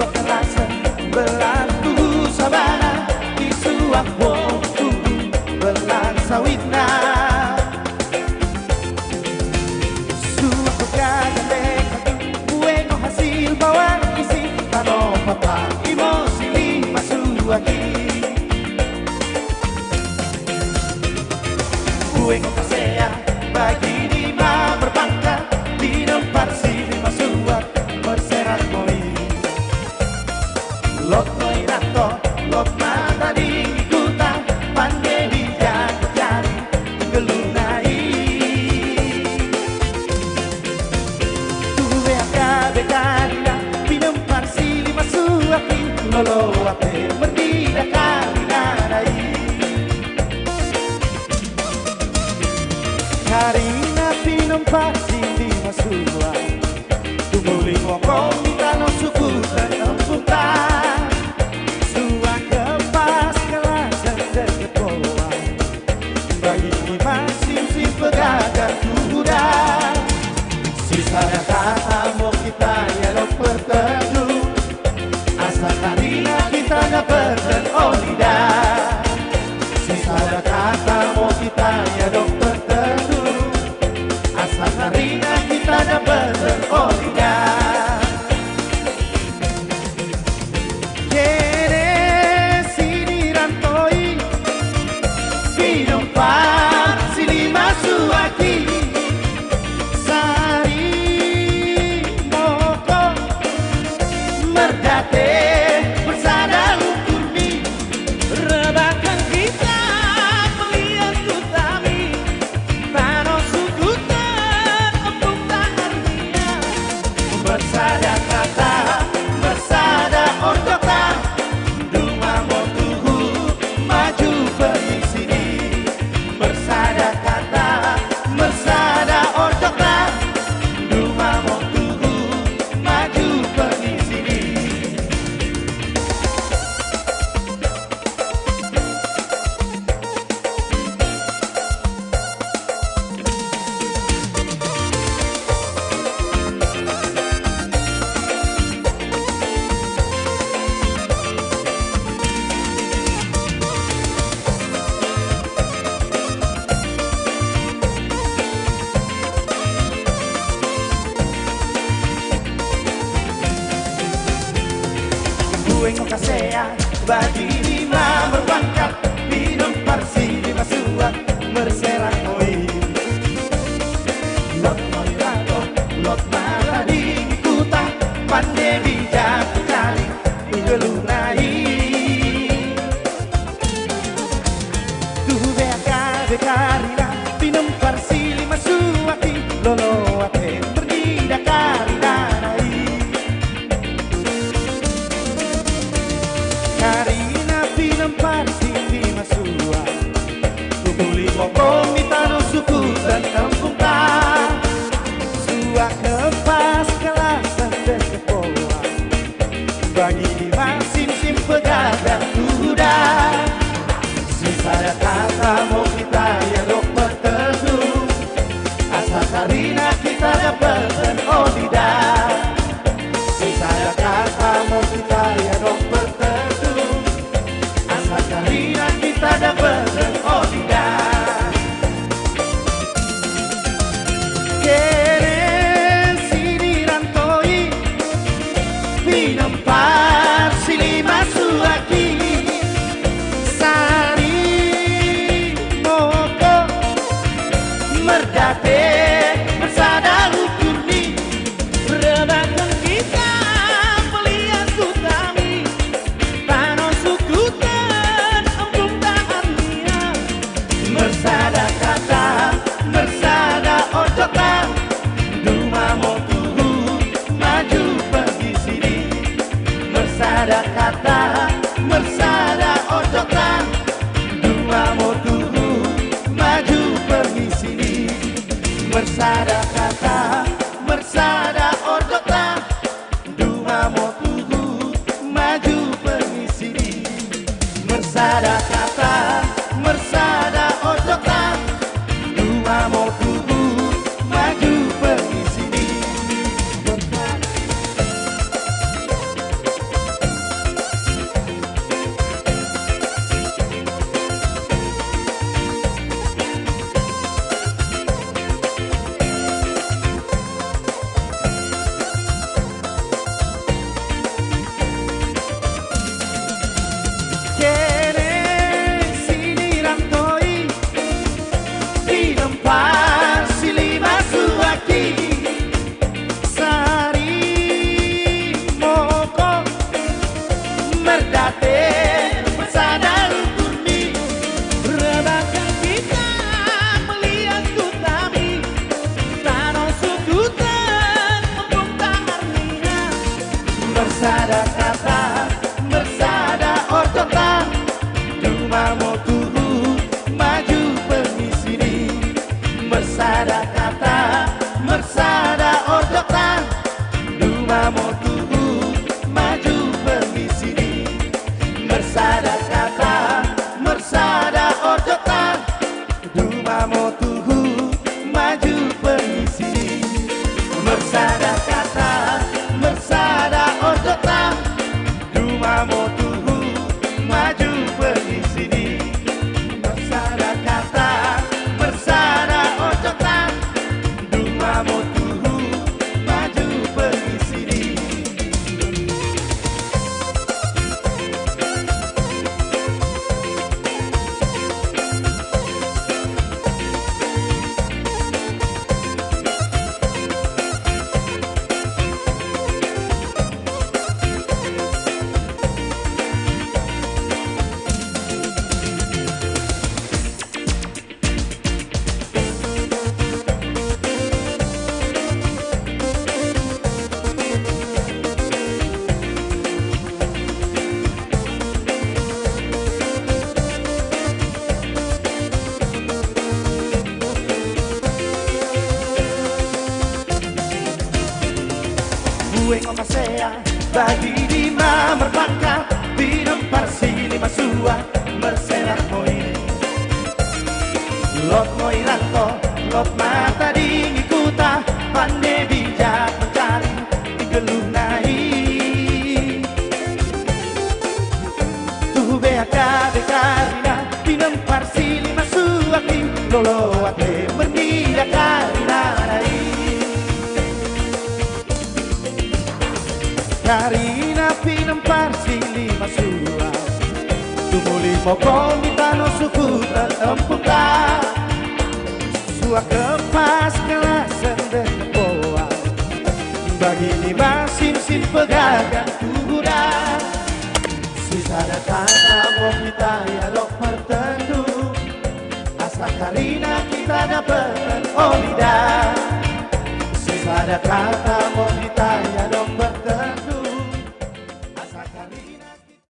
walking love my Ada kata mau kita ya dokter tertentu Asal karena kita dapat berkolinda Sini rantoi, sinopan, sini masuaki Wing kasea Bagi lima berbangkat Minum parsi di masua berserak oi Lot noirato Lot maradi Kuta pandemi. Bersada kata vamos. Gue ngomasea bagi di merbangka Bidang parsi lima sua Mersenak moi. Lot moi ranto Lot mata di kuta Pandai bijak mencari Digeluh nahi. Tuh beaka bekarina Bidang parsi lima sua lolo ate Karina pinempar sili masua Tumuli mo komita no suku terempuka Sua kepas kelasan dan boa Bagi lima sim sim pegagan kuda Sisa kata mau kita ya dok pertendu Asa Karina kita dapat olida Sisa kata mau